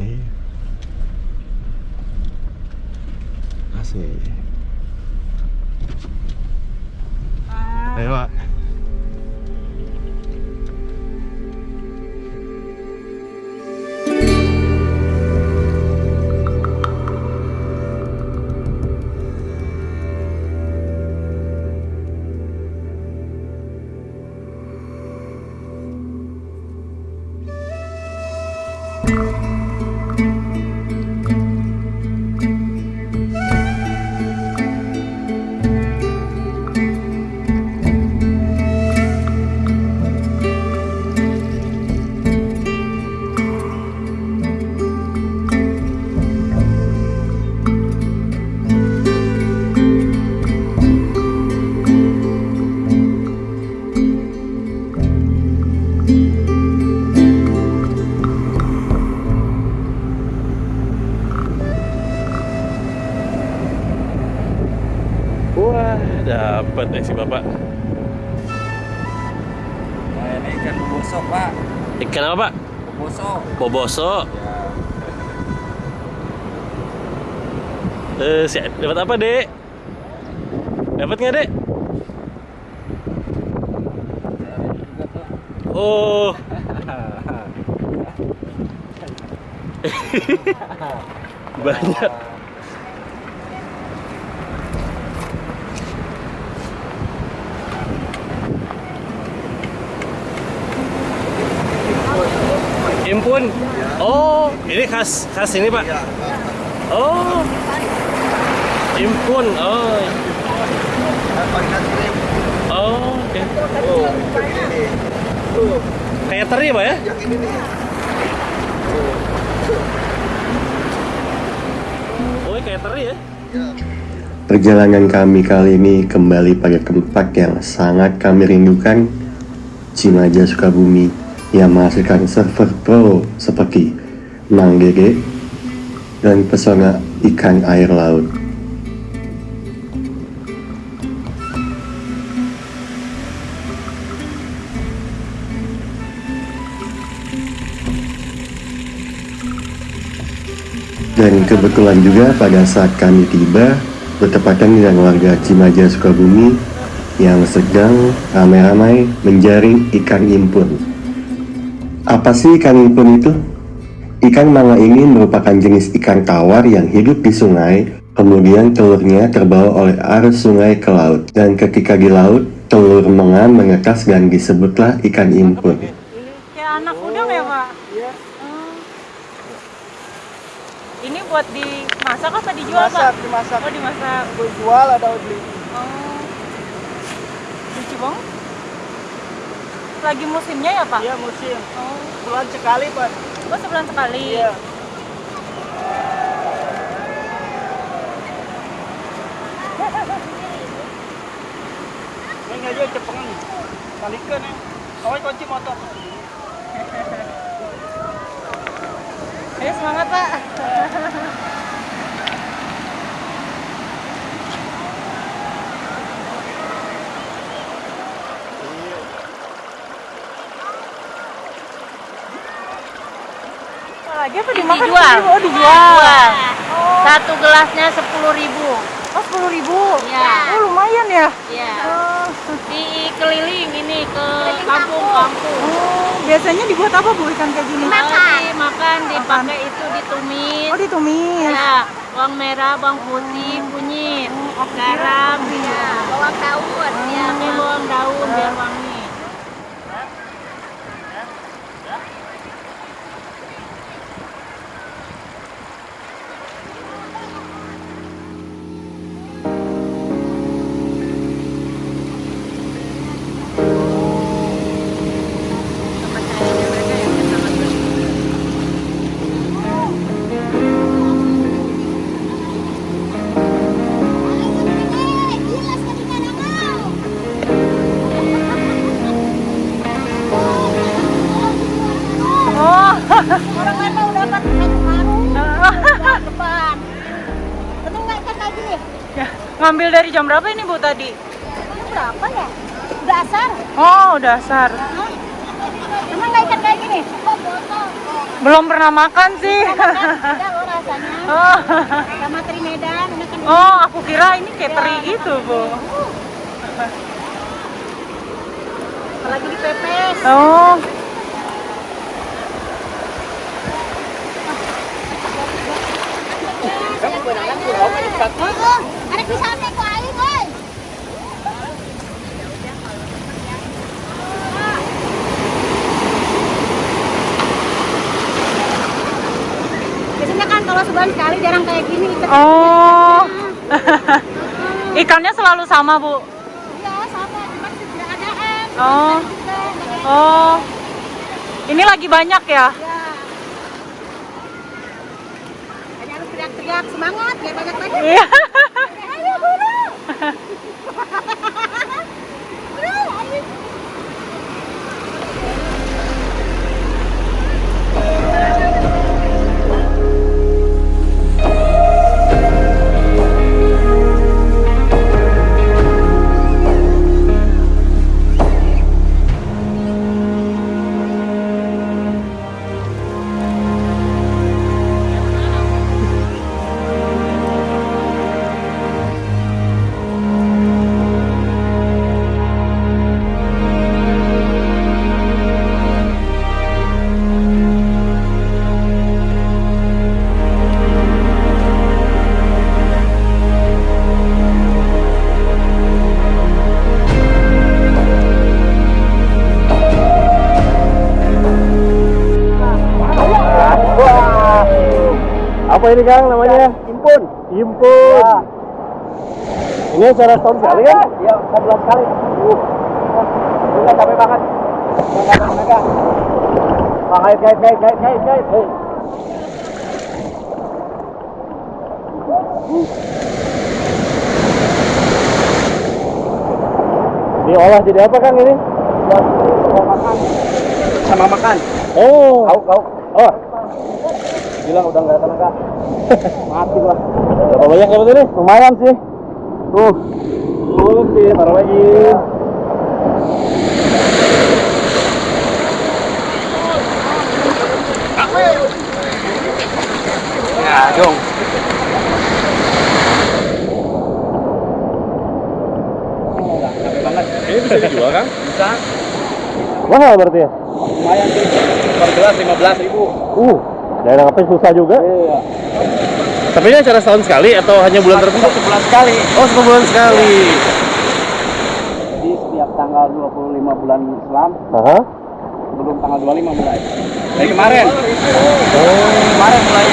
Iya. Asik. Ayo, Pak. Wah, dapat eh si Bapak. Nah, ini ikan bosok, Pak. Ikan apa, Pak? Bosok. Boboso. Ya. Eh, si dapat apa, Dek? Dapat nggak, Dek? Oh. Banyak. Impun. Oh, ini khas khas ini, Pak. Oh. Impun. Oh. Oh, oke. Kayak teri, Pak ya? Oh, kayak teri ya? Perjalanan kami kali ini kembali pada tempat yang sangat kami rindukan, Cimaja Sukabumi, yang menghasilkan server pro seperti Manggege dan pesona ikan air laut. Dan kebetulan juga pada saat kami tiba bertepatan dengan warga Cimaja Sukabumi yang sedang ramai-ramai menjaring ikan impun. Apa sih ikan impun itu? Ikan manga ini merupakan jenis ikan tawar yang hidup di sungai, kemudian telurnya terbawa oleh arus sungai ke laut. Dan ketika di laut, telur mengan menetas dan disebutlah ikan impun. Kayak anak udang ya, Pak? Iya. Ini buat dimasak apa dijual, dimasak Pak? dimasak Oh, dimasak. jual ada beli Oh. Lucu bang? Lagi musimnya ya, Pak? iya musim Oh. bulan sekali pak Oh, sebulan sekali. iya ini aja cepengan balikan ya kawai kunci motor Ayo semangat, Pak. Lagi apa dimakan? Dijual. Oh, dijual. Oh, Satu gelasnya sepuluh ribu. oh 10 ribu. Iya. Oh, lumayan ya. Ya. Oh. Di keliling ini ke kampung-kampung. Oh, biasanya dibuat apa Bu ikan kayak gini? Makan. Dimakan, dipakai itu ditumis. Oh, ditumis. Ya, bawang merah, bawang putih, kunyit, garam, ya. Bawang daun. Ya, pakai bawang daun biar ngambil dari jam berapa ini Bu tadi? Berapa ya? Udah asar. Oh, dasar. Emang nggak ikan kayak gini. Belum pernah makan sih. Loh rasanya. Oh, Sama teri Medan, kan oh aku kira ini kayak teri gitu, Bu. lagi dipepes. Oh, Oh, Biasanya kan kalau sebulan sekali jarang kayak gini. ikan. oh. Ikannya selalu sama, Bu. Iya, sama. Cuma tidak adaan. Oh, oh. Ini lagi banyak ya? Ya. Hanya harus teriak-teriak semangat biar banyak lagi. Iya. Ini Kang namanya? Impun. Impun. Ini acara setahun sekali kan? Iya, 11 kali. Uh. Enggak capek banget. Bang, kait, kait, kait, kait, kait, kait. Hei. Diolah jadi apa Kang ini? Buat sama makan. Sama makan. Oh. Kau, kau. Oh. Bilang udah enggak ada tenaga. Mati gua. Berapa banyak dapat ini? Lumayan sih. Tuh. Tuh sih, taruh lagi. Ya, dong. Ini bisa dijual Kang? Bisa. Mahal berarti ya? Lumayan sih. Per gelas 15 ribu. Uh. Daerah apa susah juga. Iya. Tapi ini acara setahun sekali atau hanya bulan tertentu? Sebulan sekali. Oh, satu bulan sekali. Jadi setiap tanggal 25 bulan Islam Aha. sebelum tanggal 25 mulai. Dari kemarin. Kemarin mulai